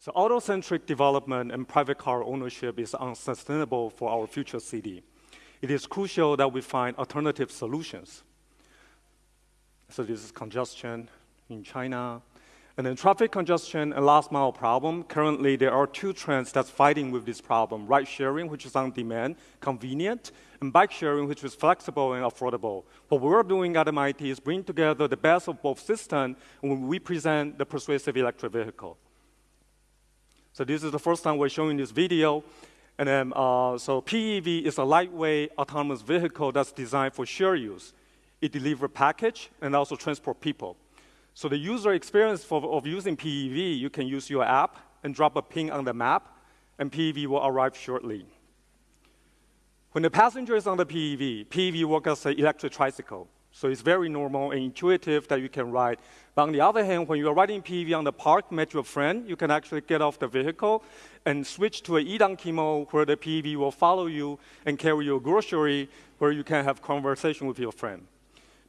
So auto-centric development and private car ownership is unsustainable for our future city. It is crucial that we find alternative solutions. So this is congestion in China. And then traffic congestion and last mile problem. Currently, there are two trends that's fighting with this problem. Ride sharing, which is on demand, convenient, and bike sharing, which is flexible and affordable. What we're doing at MIT is bring together the best of both systems when we present the persuasive electric vehicle. So this is the first time we're showing this video. And then, uh, so PEV is a lightweight autonomous vehicle that's designed for share use. It delivers package and also transport people. So the user experience for, of using PEV, you can use your app and drop a ping on the map, and PEV will arrive shortly. When the passenger is on the PEV, PEV works as an electric tricycle. So it's very normal and intuitive that you can ride. But on the other hand, when you're riding PEV on the park, met your friend, you can actually get off the vehicle and switch to an e-donkey mode where the PEV will follow you and carry your grocery where you can have conversation with your friend.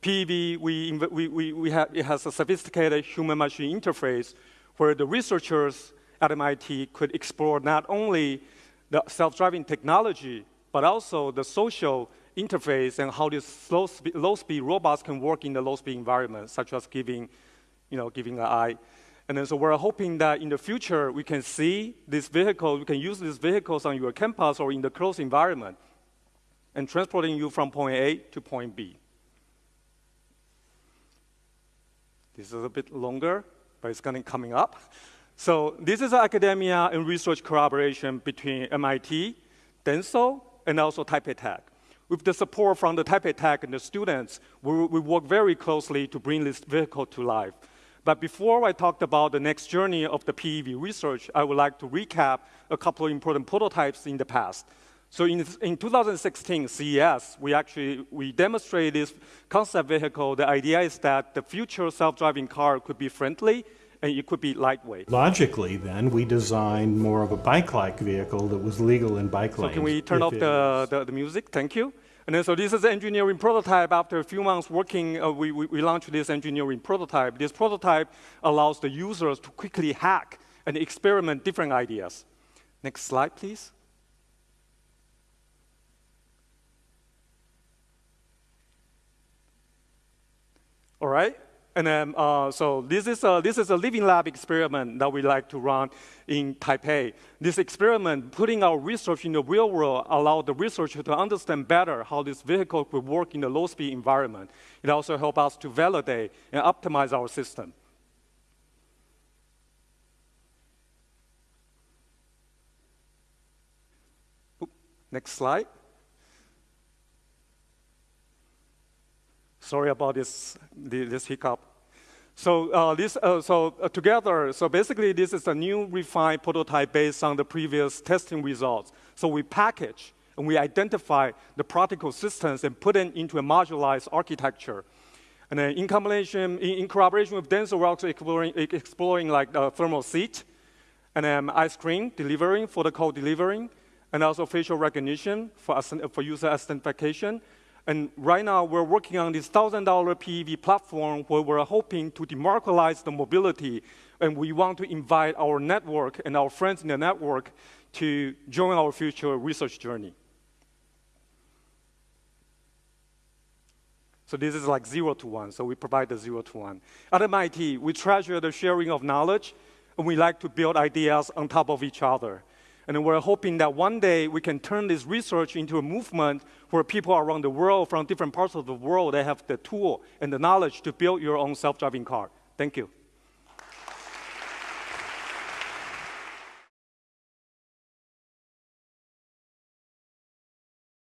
PEV, we, we, we, we have, it has a sophisticated human-machine interface where the researchers at MIT could explore not only the self-driving technology, but also the social interface and how these low-speed low speed robots can work in the low-speed environment, such as giving, you know, giving an eye. And then so we're hoping that in the future, we can see this vehicle, we can use these vehicles on your campus or in the closed environment and transporting you from point A to point B. This is a bit longer, but it's going to coming up. So this is academia and research collaboration between MIT, Denso, and also Taipei Tech. With the support from the Taipei Tech and the students, we, we work very closely to bring this vehicle to life. But before I talk about the next journey of the PEV research, I would like to recap a couple of important prototypes in the past. So in, in 2016 CES, we actually we demonstrated this concept vehicle. The idea is that the future self-driving car could be friendly and it could be lightweight. Logically, then, we designed more of a bike-like vehicle that was legal in bike lanes. So can we turn off the, the, the, music? Thank you. And then so this is the engineering prototype. After a few months working, uh, we, we, we launched this engineering prototype. This prototype allows the users to quickly hack and experiment different ideas. Next slide, please. All right? And then, uh, so this is, a, this is a living lab experiment that we like to run in Taipei. This experiment, putting our research in the real world, allowed the researcher to understand better how this vehicle could work in the low-speed environment. It also helped us to validate and optimize our system. Next slide. Sorry about this, this hiccup. So uh, this, uh, so uh, together, so basically this is a new refined prototype based on the previous testing results. So we package and we identify the practical systems and put them into a modularized architecture. And then in combination, in, in collaboration with Denso, we're also exploring, exploring like the thermal seat, and then ice cream delivering for the code delivering, and also facial recognition for, for user identification, and right now, we're working on this $1,000 PEV platform where we're hoping to democratize the mobility. And we want to invite our network and our friends in the network to join our future research journey. So this is like zero to one, so we provide the zero to one. At MIT, we treasure the sharing of knowledge, and we like to build ideas on top of each other. And we're hoping that one day we can turn this research into a movement where people around the world, from different parts of the world, they have the tool and the knowledge to build your own self-driving car. Thank you.